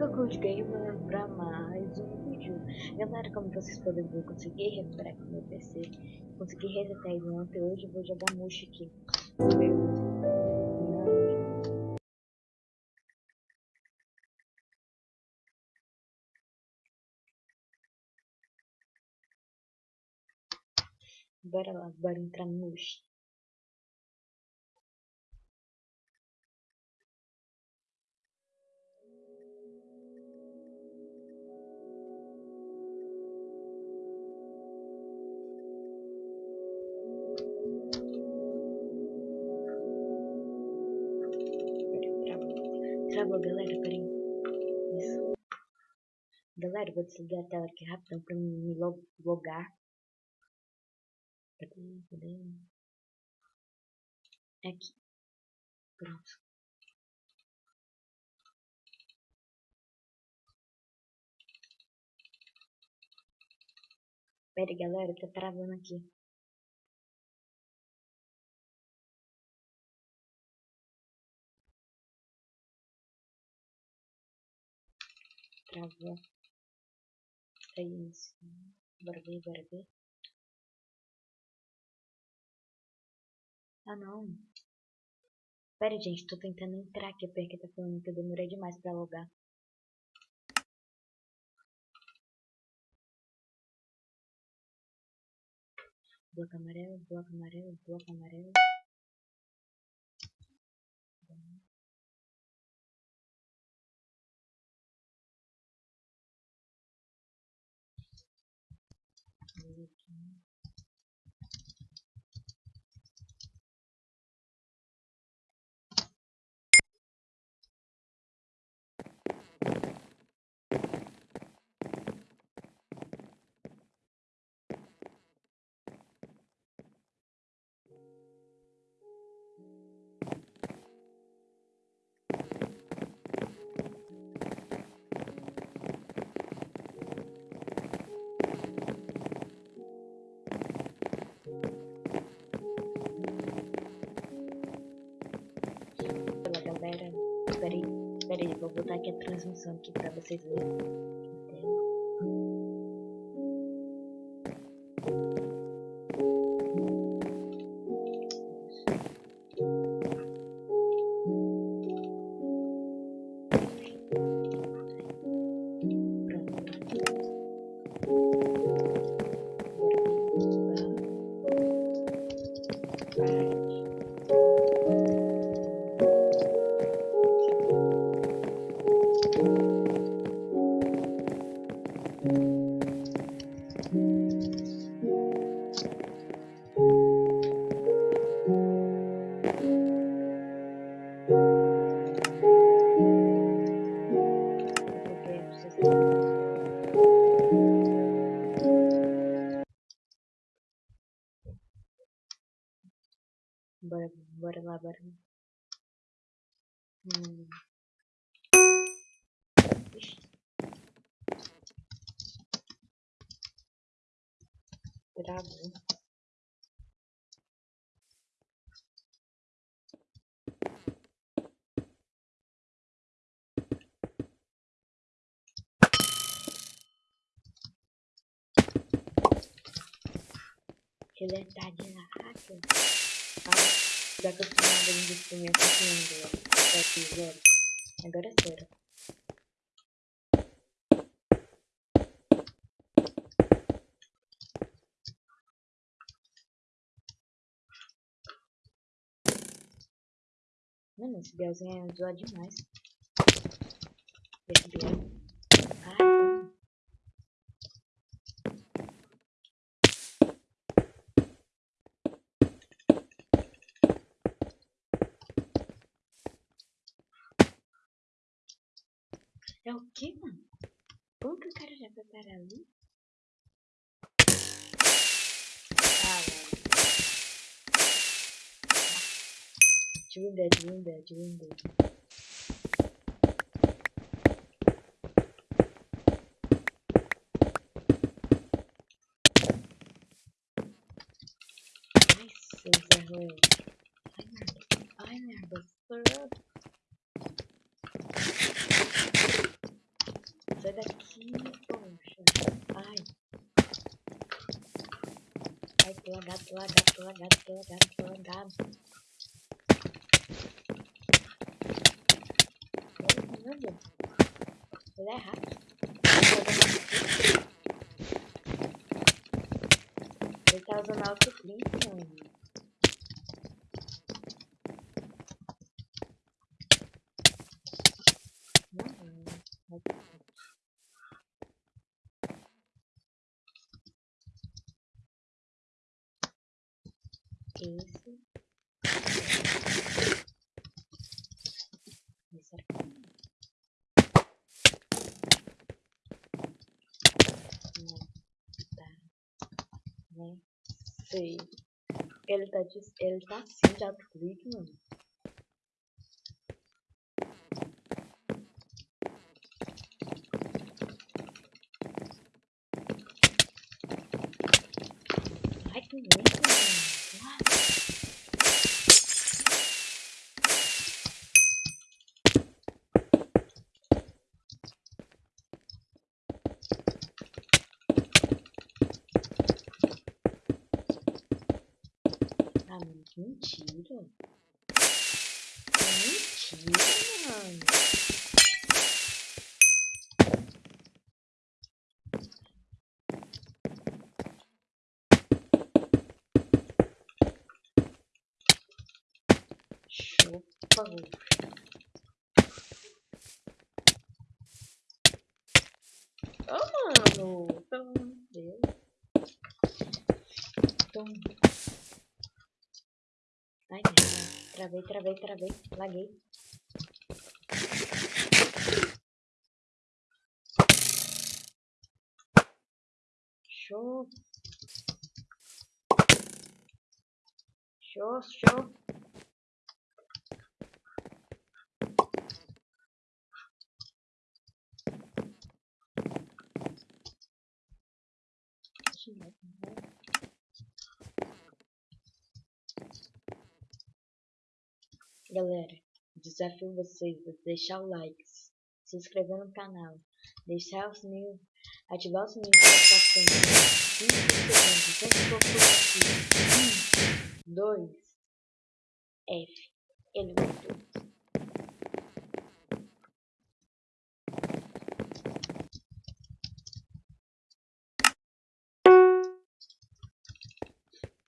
Goku de Gamer pra mais um vídeo. Galera, como vocês podem ver, consegui recuperar aqui meu PC Consegui resetar ele ontem, hoje eu vou jogar Mush aqui. Bora lá, bora entrar no Travou, galera, peraí. Isso. Galera, vou desligar a tela aqui rapidão pra me logar. Cadê? Aqui. Pronto. Pera aí, galera, tá travando aqui. Travou. É isso. Bora ver, bora ver. Ah, não. Pera, gente, tô tentando entrar aqui porque tá falando que eu demorei demais pra logar. Bloco amarelo, bloco amarelo, bloco amarelo. Vou botar aqui a transmissão aqui pra vocês verem. Tarde na eu fui nada de investimento aqui ainda, zero. Agora é zero. Mano, esse Bielzinho é zoado demais. Esse Biel. É o que, mano? Como que o cara já foi para ali? Ah, mano. Dream Dead, Dream Dead, Dream Dead. Ai, seu Zé Ruel. Ai, merda. Ai, merda. Tô lagado, tô lagado, tô lagado, tô lagado, lagado. Caramba. Ele é rápido. Ele tá usando autoclink, mano. Esse. Esse aqui. Não, tá. Sei. Ele tá, ele tá assim de autoclique, mano. Ai, que mano. Ah, mano, que mentira. Que mentira, mano. Chupa, Oh, de Deus. Então... Ai. Travei, travei, travei. Laguei. Show. Show, show. Galera, desafio vocês a deixar o like, se inscrever no canal, deixar o sininho, ativar o sininho para notificações. 5 segundos, sempre for aqui. 1, 2, F. Ele.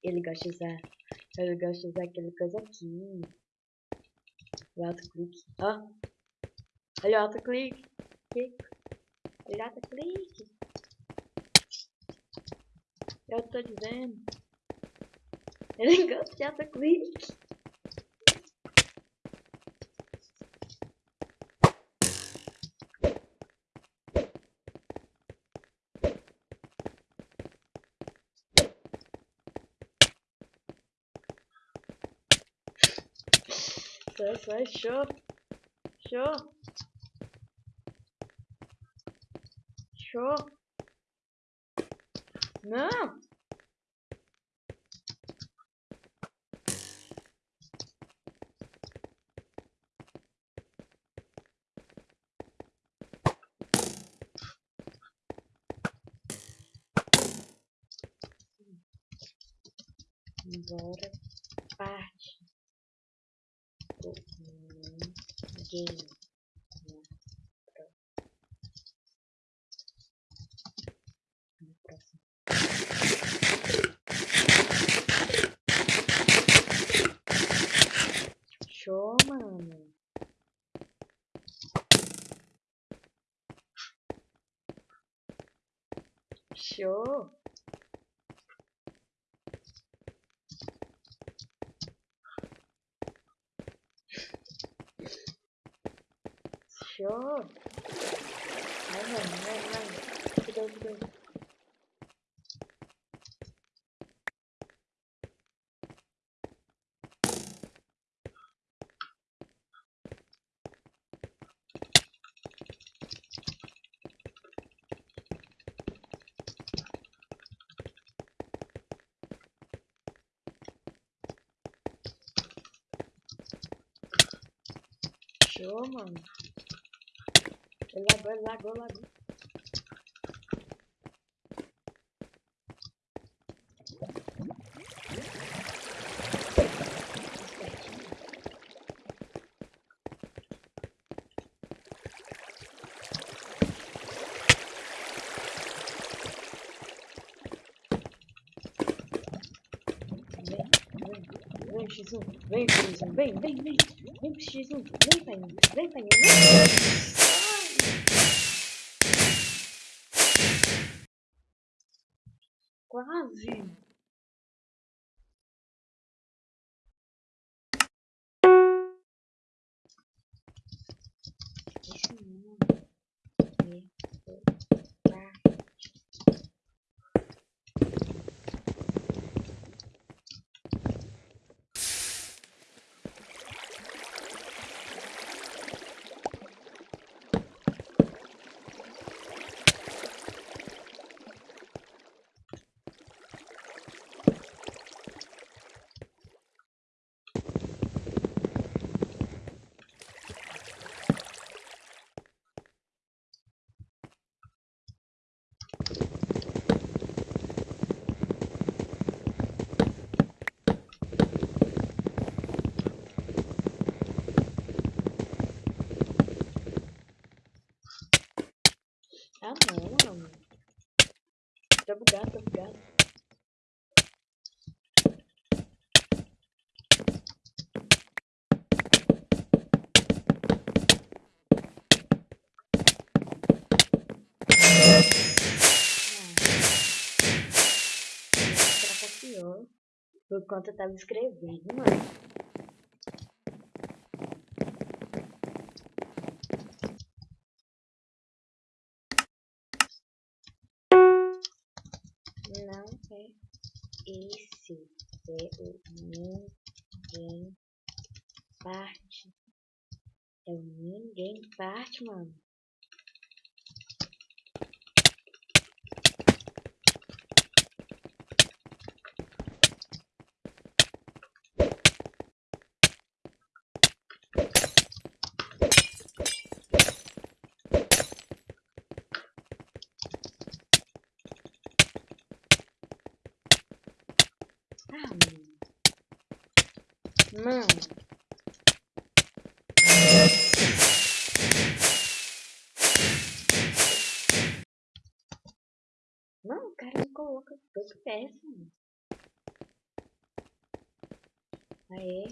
Ele gosta de usar. Ele gosta de usar aquela coisa aqui. O autoclique. Ó. Olha o autoclique. Olha o autoclique. Eu tô dizendo. Ele gosta de autoclique. Sai, show. Show. Show. Não. Bora parte game. Fechou, mano. Ele lagou, ele lagou, lagou. Vem, vem, vem, vem, vem, vem, vem. Vem pro X1. Vem, pai. Vem, pai. Vem. Quase. Esse não. Ah não, mano. Tá bugado, tá bugado. Ah. Conta eu tava escrevendo, mano. esse é o ninguém parte. É o ninguém parte. Mano. Não, o cara me coloca todo péssimo. Aê.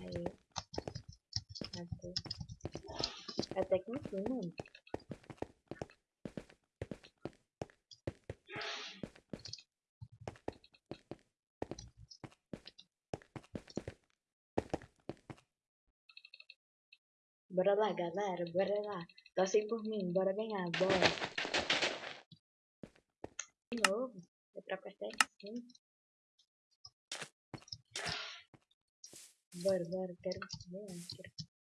Aê. Até. Até que enfim, mano. Bora lá, galera. Bora lá. Torcem por mim. Bora ganhar. Bora. De novo. É pra apertar aqui. Bora, bora. Quero ganhar. Quero...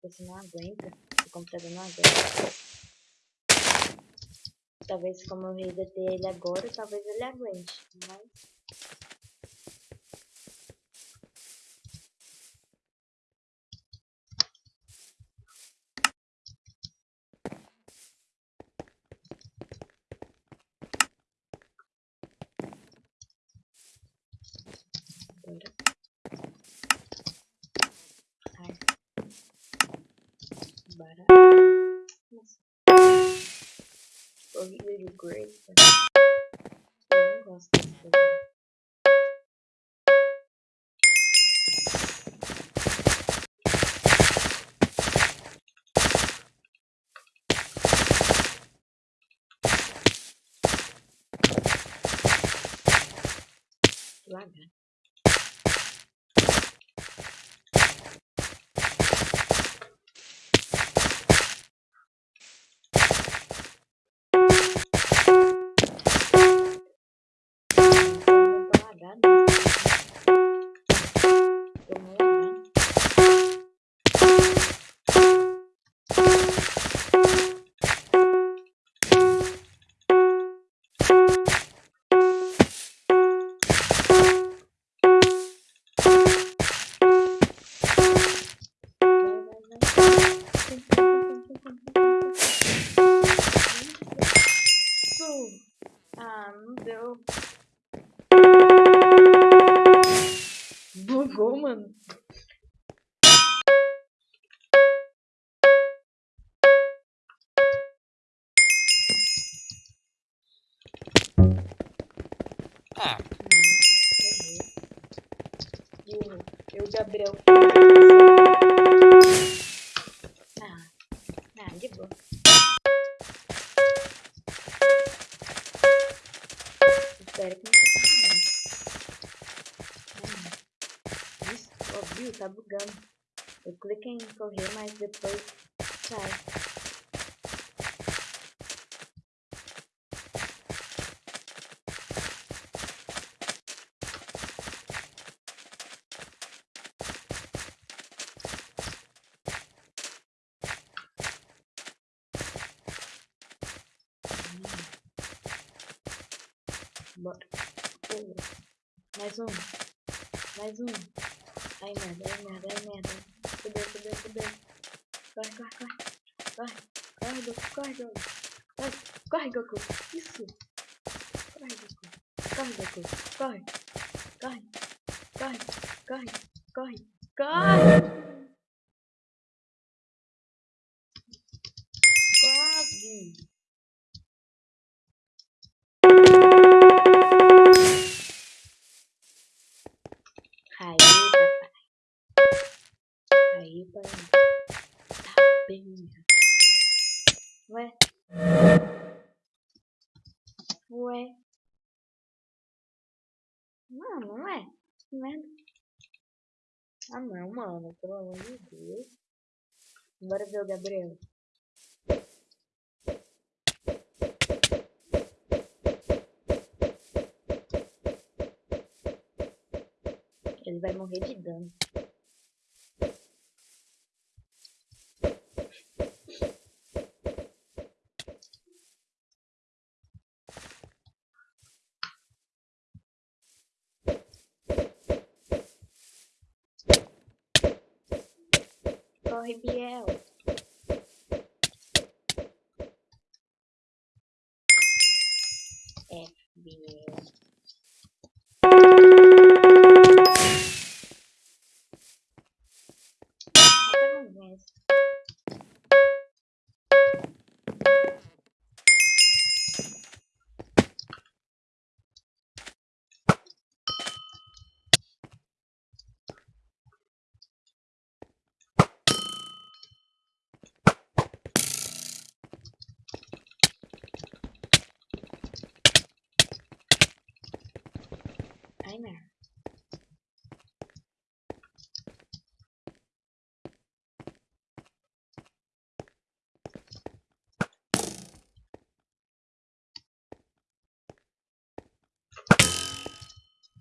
porque não aguenta. O computador não aguenta. Talvez como eu resetei ele agora, talvez ele aguente. Mas Bugou, depois sai. Bora. Mais um. Mais um. Ai merda, ai merda, ai merda. Fudeu, fudeu, fudeu. Corre, corre, corre. Corre. Corre, Goku, corre, Goku. Corre, corre, Goku. Isso. Corre, Goku. Corre, Goku. Corre. Corre. Corre. Corre. Corre. Corre. Quase. Bem. Ué? Ué? Não, não é. Que merda. Ah, não, mano. Pelo amor de Deus. Bora ver o Gabriel. Ele vai morrer de dano.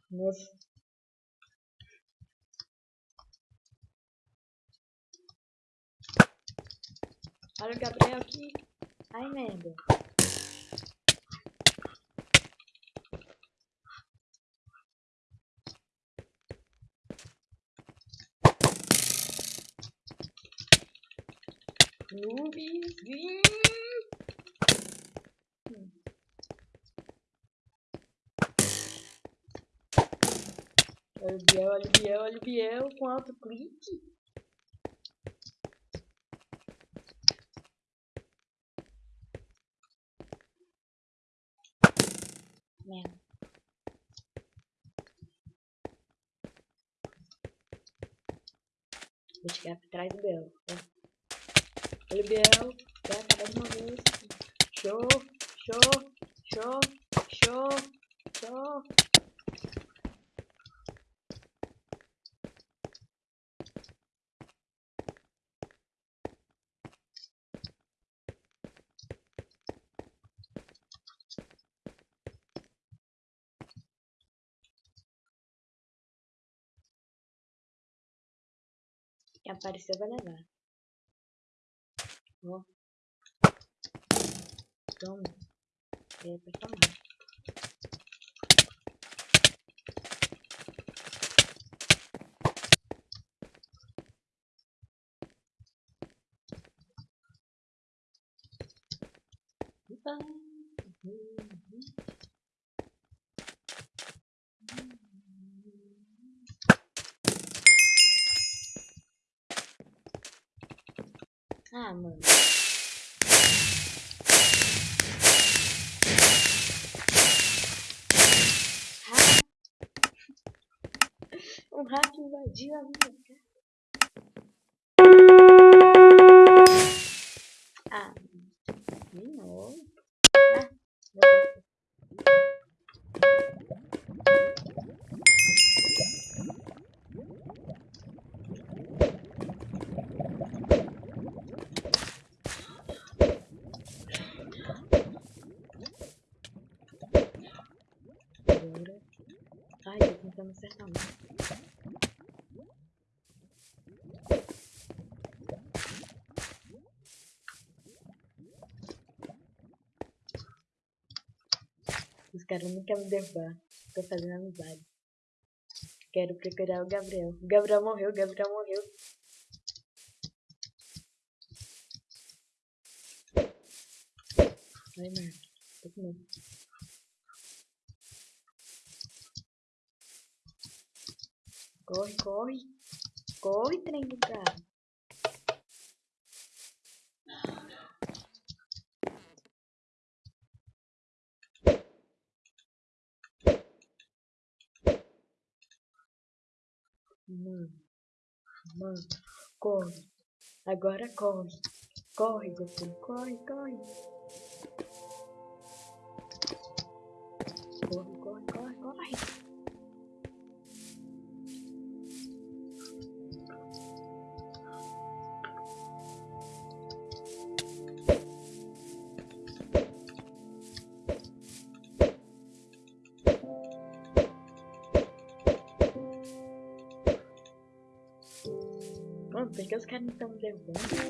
Nossa. Olha o Gabriel aqui. Ai, merda. Nubes. Olha o Biel, olha o Biel, olha o Biel. Quanto clique. Merda. Vou chegar por trás do Biel. ó. Olha o Biel. Vai acabar de uma vez. Show, show, show, show, show. Quem apareceu vai levar. Ó. Toma. É pra tomar. Opa. Ah, mano. Um rato invadiu a minha casa. Os caras não querem me derrubar. Tô fazendo amizade. Quero procurar o Gabriel. O Gabriel morreu, o Gabriel morreu. Ai, mano. Tô com medo. Corre, corre. Corre, trem do cara. Mano. Mano. Corre. Agora corre. Corre, Goku. Corre, corre. Mano, por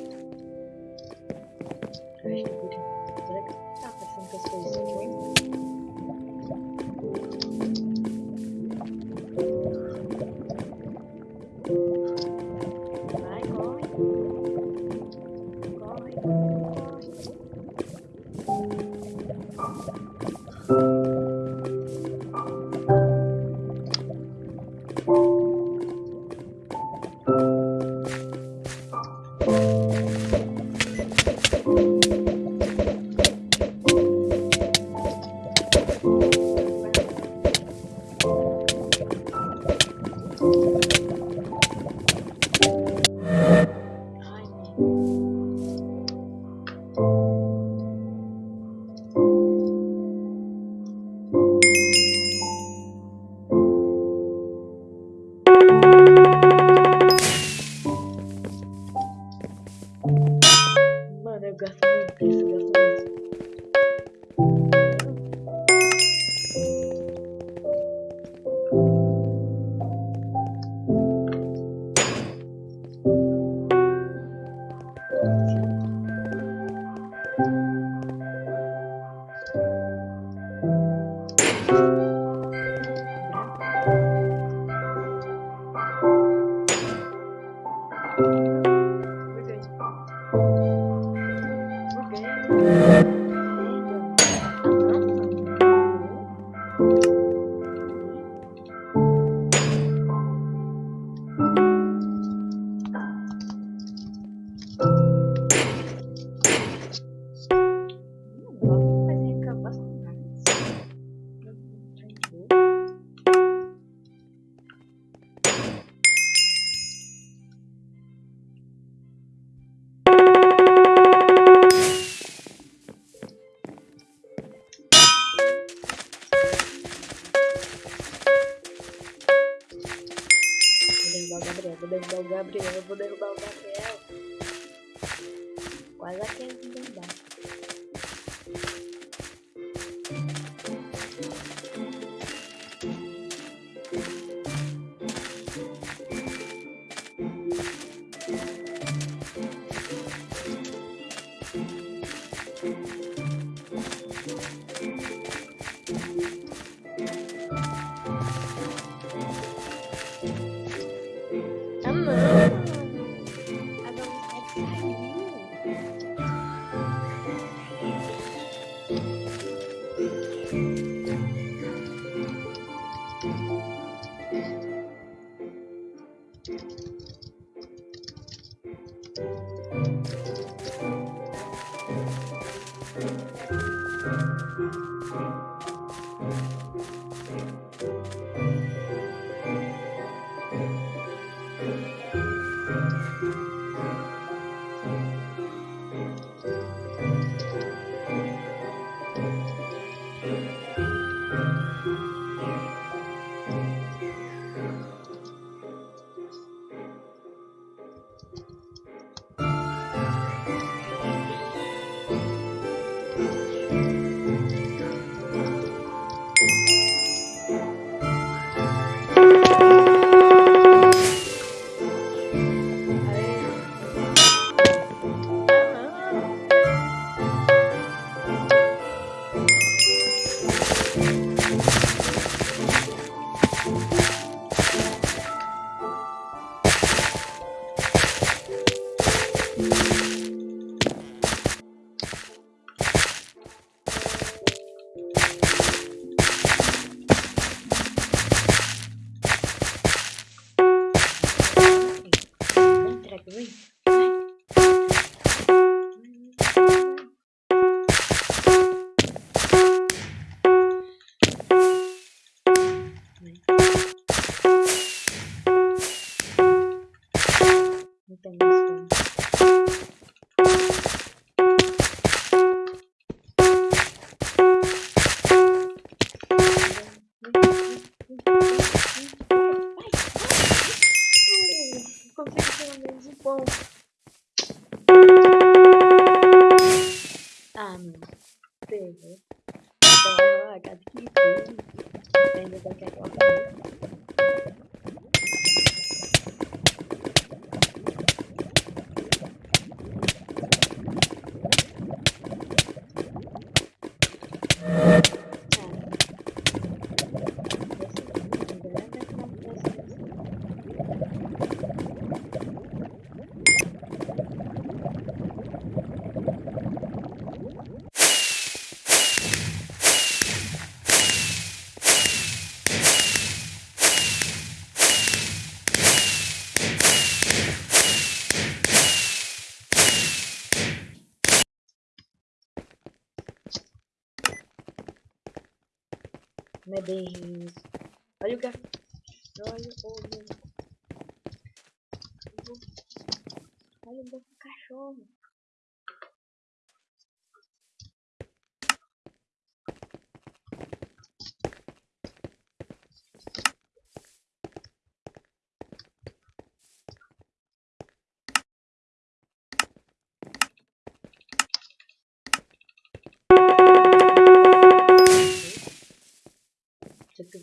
Mano, eu gosto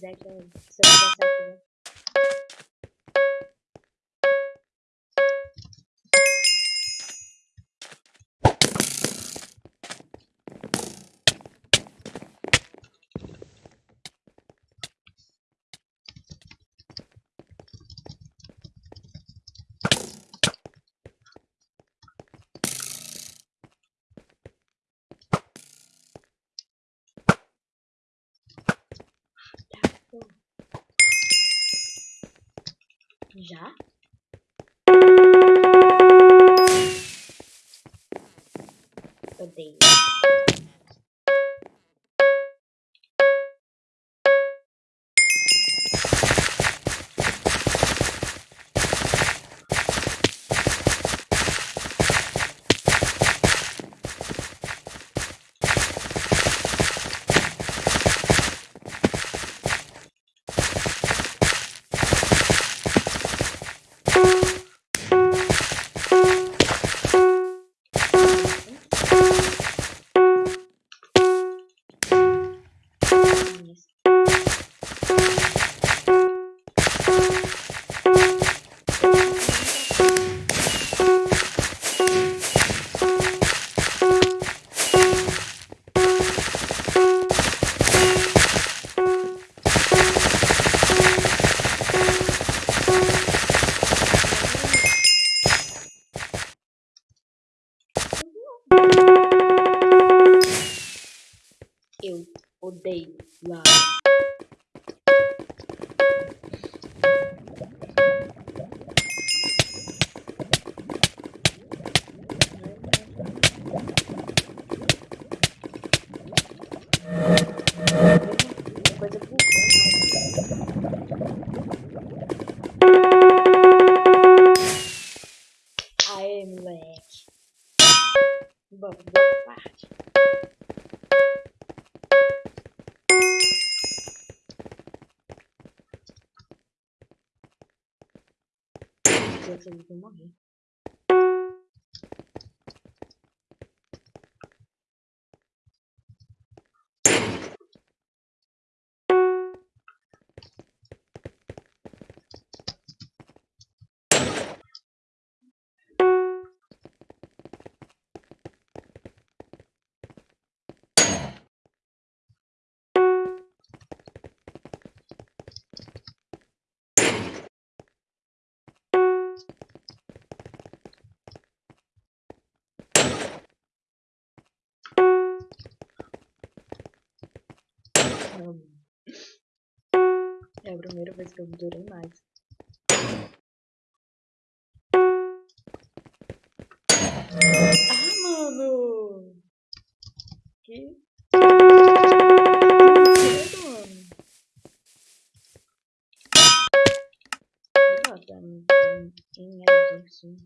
Se eu quiser que eu, Que eu durei mais. Ah, mano! Que... Em emergência.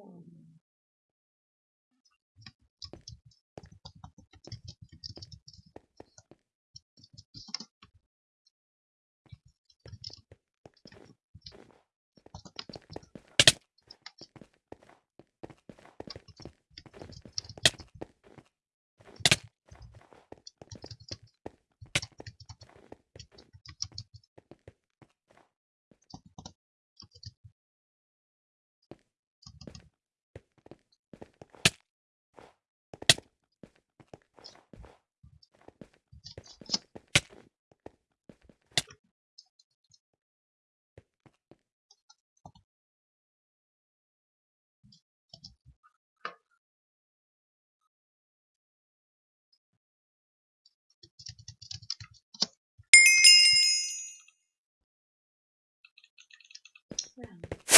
one round.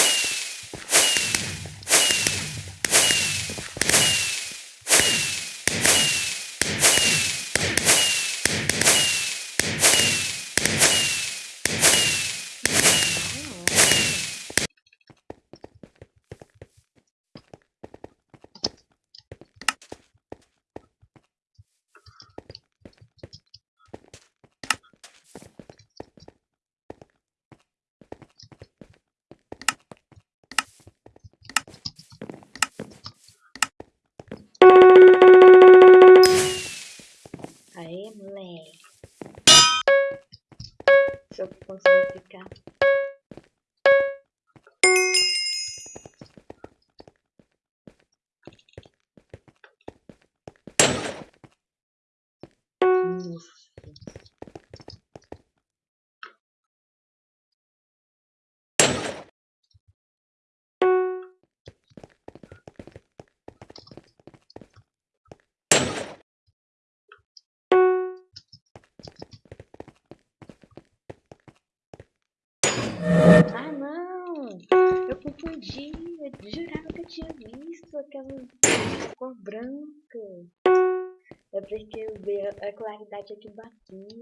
claridade aqui baquinho.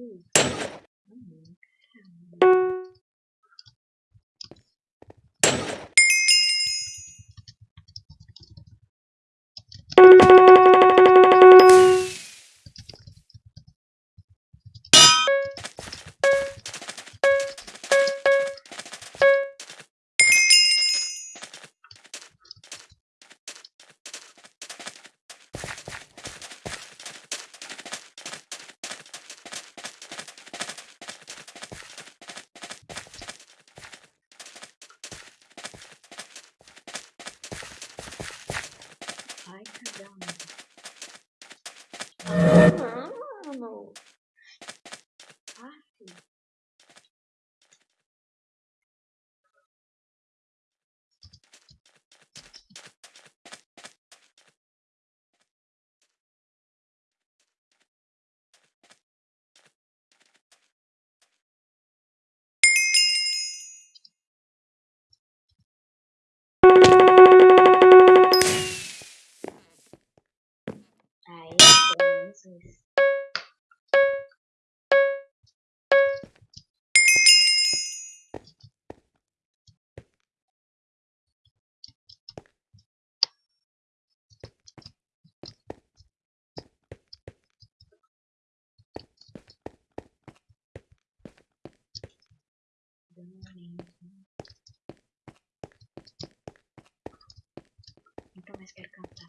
Mais quero cantar.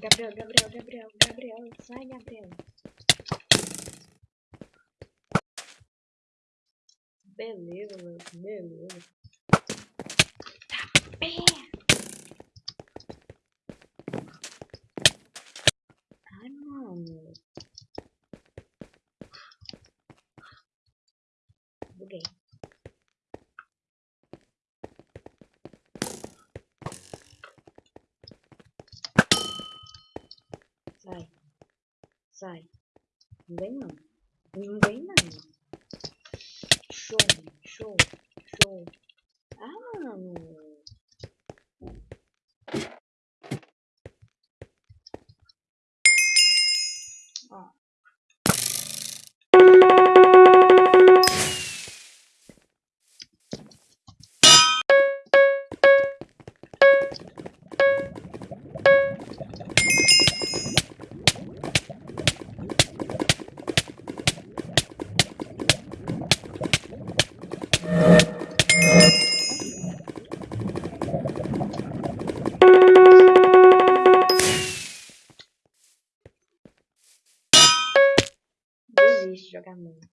Gabriel, Gabriel, Gabriel, Gabriel, sai, Gabriel. Desiste de jogar muito.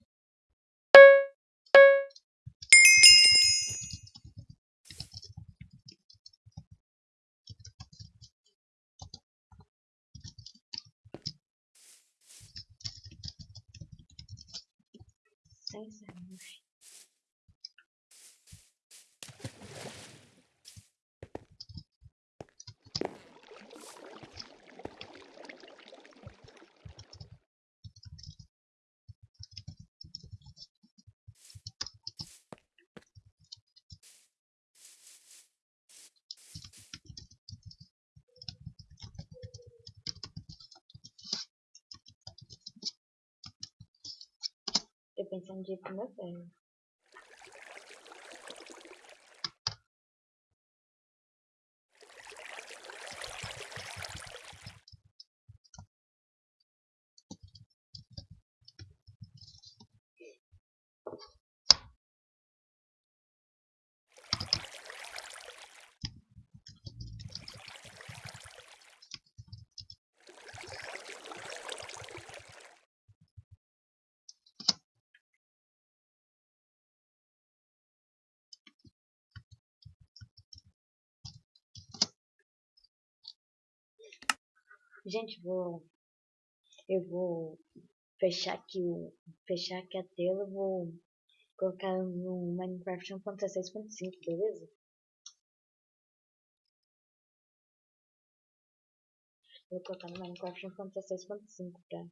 Sem ser mochi. Eu pensando de ir Gente, vou. Eu vou fechar aqui o. Fechar aqui a tela, vou colocar no Minecraft 1.16.5, beleza? Vou colocar no Minecraft 1.16.5 pra.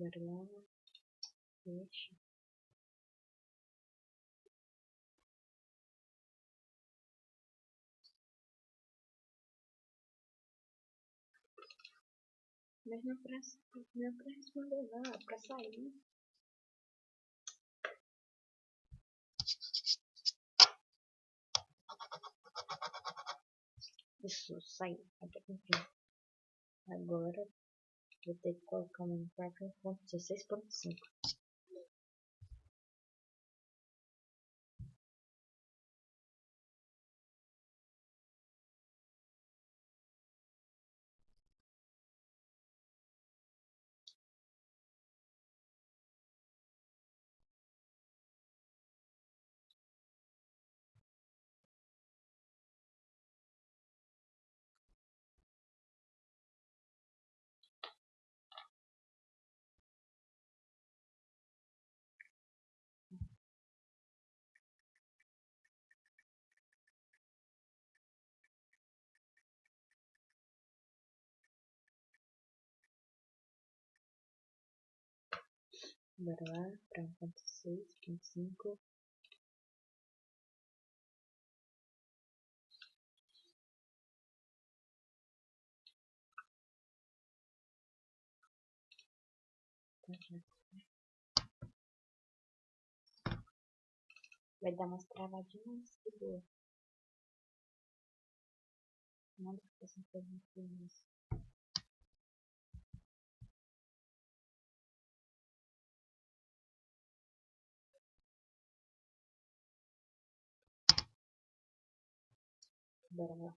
Lá. Fecha. Mas não pra, não pra responder não, é pra sair. Isso, saiu. Agora vou ter que colocar o Minecraft 1.16.5. Bora lá, pra 1.6.5. Vai dar umas travadinhas de boa. Nada que possa isso. Bora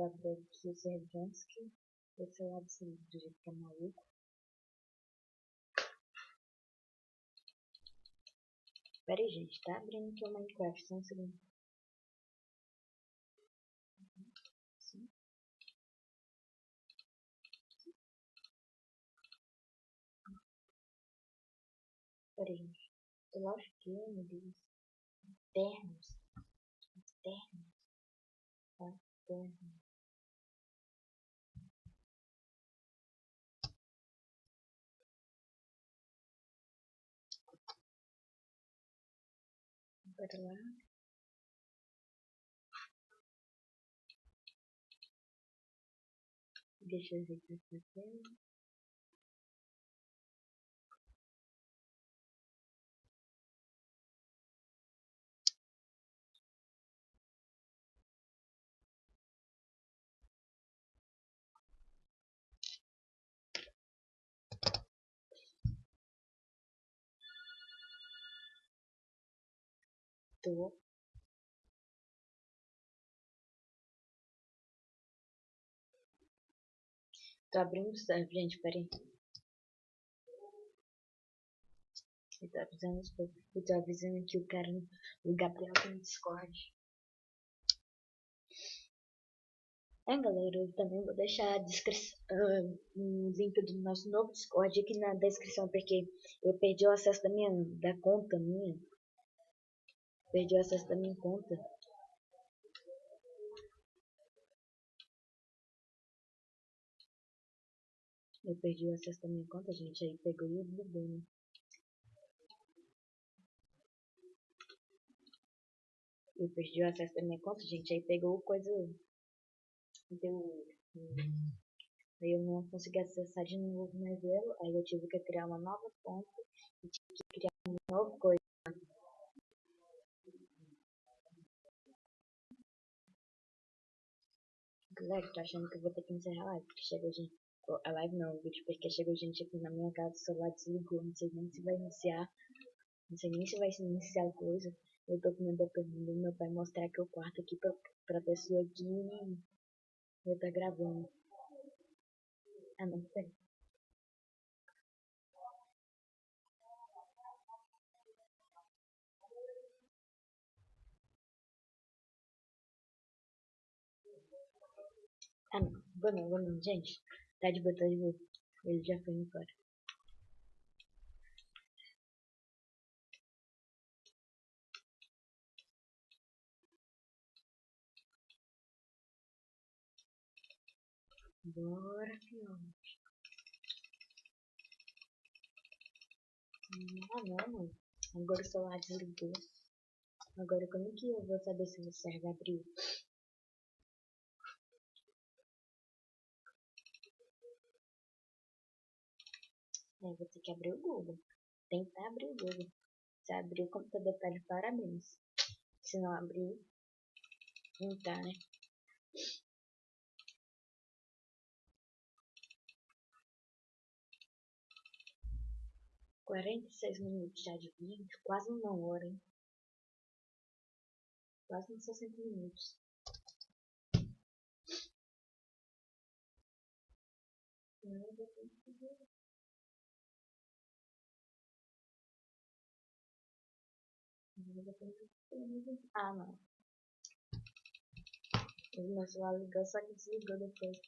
lá. Babek Zerjansky. Esse é o lado do jeito que é maluco. Pera aí, gente, tá abrindo aqui o Minecraft, só um segundo. Pera aí, gente. Eu acho que, meu Deus. Ternos. Ternos. Tá? Ternos. Bora lá. Deixa eu tela. Tô. Abrindo o server, gente, peraí. Eu tô avisando os poucos. Eu tô avisando que o cara, o Gabriel tá no Discord. É, galera, eu também vou deixar a descrição, uh, um link do nosso novo Discord aqui na descrição, porque eu perdi o acesso da minha, da conta minha. Perdi o acesso da minha conta. Eu perdi o acesso da minha conta, gente. Aí pegou e bugou, né? Eu perdi o acesso da minha conta, gente. Aí pegou coisa. Deu. Aí eu não consegui acessar de novo mais ela. Aí eu tive que criar uma nova conta. E tive que criar uma nova coisa. Galera, tô achando que eu vou ter que encerrar a live, porque chegou gente. A live não, o vídeo, porque chegou gente aqui na minha casa, o celular desligou, não sei nem se vai iniciar. Não sei nem se vai iniciar coisa. Eu tô com medo do meu pai mostrar que o quarto aqui pra, pra pessoa aqui eu tá gravando. Ah não, peraí. Ah não, vou não, vou não, gente. Tá de boa, tá de boa. Ele já foi embora. Bora, fiote. Ah, não, mano. Agora o celular desligou. Agora como que eu vou saber se o serve abriu? É, vou ter que abrir o Google. tentar abrir o jogo. Se abrir o computador tá de parabéns. Se não abrir, não tá, né? Quarenta e seis minutos já de vídeo, quase uma hora, hein? Quase uns 60 minutos. Ah, não. O meu celular ligou, só que desligou depois.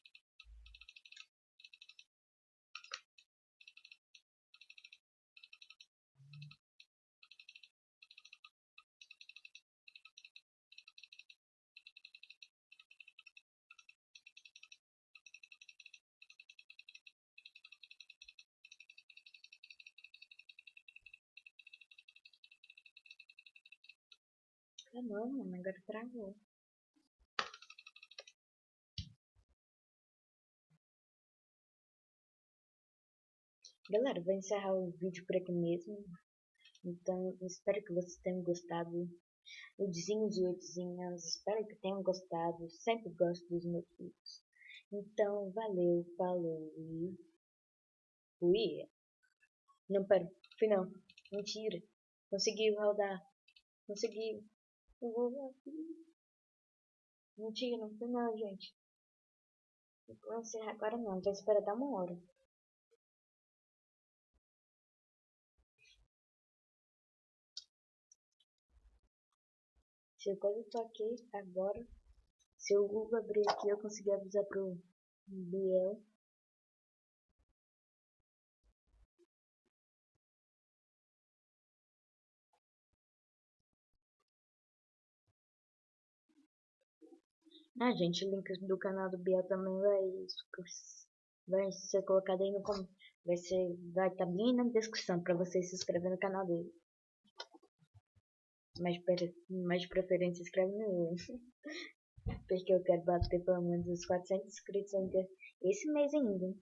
Ah não, mano, agora travou. Galera, vou encerrar o vídeo por aqui mesmo. Então, espero que vocês tenham gostado. Udzinhos e Udzinhas, espero que tenham gostado. Sempre gosto dos meus vídeos. Então, valeu, falou e... Ui! Não, pera, final. Mentira. Conseguiu rodar. Conseguiu. Eu vou aqui. Mentira, não foi não, gente. Vou encerrar agora não, já espera dar uma hora. Se eu quase tô aqui agora, se o Google abrir aqui, eu conseguir avisar pro Biel Ah, gente, o link do canal do Biel também vai, vai ser colocado aí no vai ser vai estar tá bem na descrição para você se inscrever no canal dele. Mas, mas de preferência inscreve no meu. Porque eu quero bater pelo menos os 400 inscritos ainda esse mês ainda.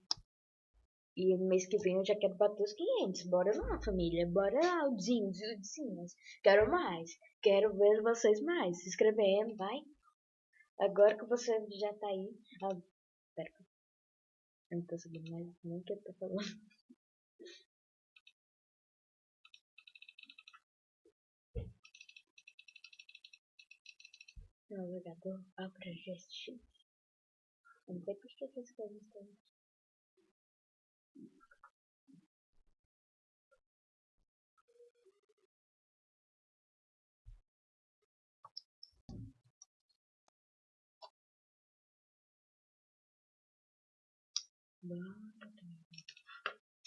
E no mês que vem eu já quero bater os 500. Bora lá, família. Bora lá, Udzinhos e. Quero mais. Quero ver vocês mais. Se inscrevendo, vai. Agora que você já tá aí. Ah, pera. Eu não tô sabendo mais nem o que eu tô falando. Navegador abra GSX. Não sei por que essas coisas estão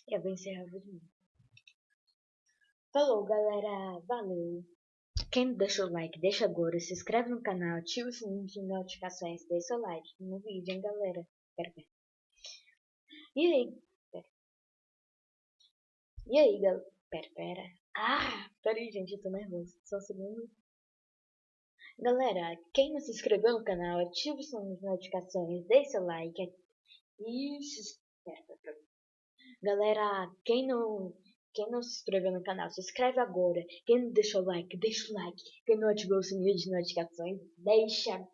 Eu vou encerrar o vídeo. Falou, galera. Valeu. Quem não deixou o like, deixa agora. Se inscreve no canal, ativa o sininho de notificações. Deixa seu like no vídeo, hein, galera. Pera, pera. E aí? Pera. E aí, galera? Pera, pera. Ah, peraí, gente. Eu tô nervoso. Só um segundo. Galera, quem não se inscreveu no canal, ativa o sininho de notificações. Deixa seu like. Isso. Galera, quem não, quem não se inscreveu no canal, se inscreve agora. Quem não deixou o like, deixa o like. Quem não ativou o sininho de notificações, deixa.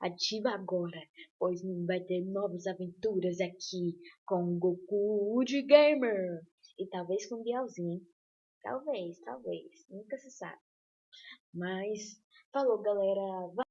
Ativa agora, pois vai ter novas aventuras aqui com Goku de Gamer. E talvez com Bielzinho. Talvez, talvez. Nunca se sabe. Mas, falou galera. Vai.